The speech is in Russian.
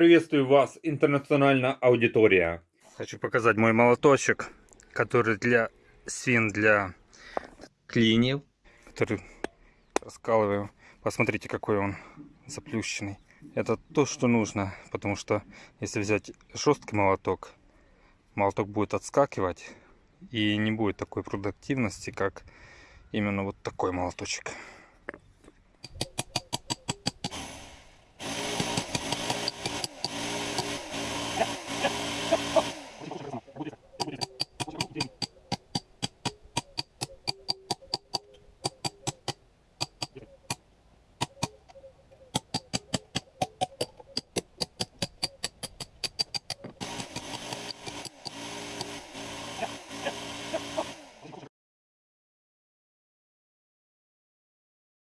Приветствую вас, интернациональная аудитория. Хочу показать мой молоточек, который для свин, для клиньев, который раскалываю. Посмотрите, какой он заплющенный. Это то, что нужно, потому что если взять жесткий молоток, молоток будет отскакивать и не будет такой продуктивности, как именно вот такой молоточек. Yeah.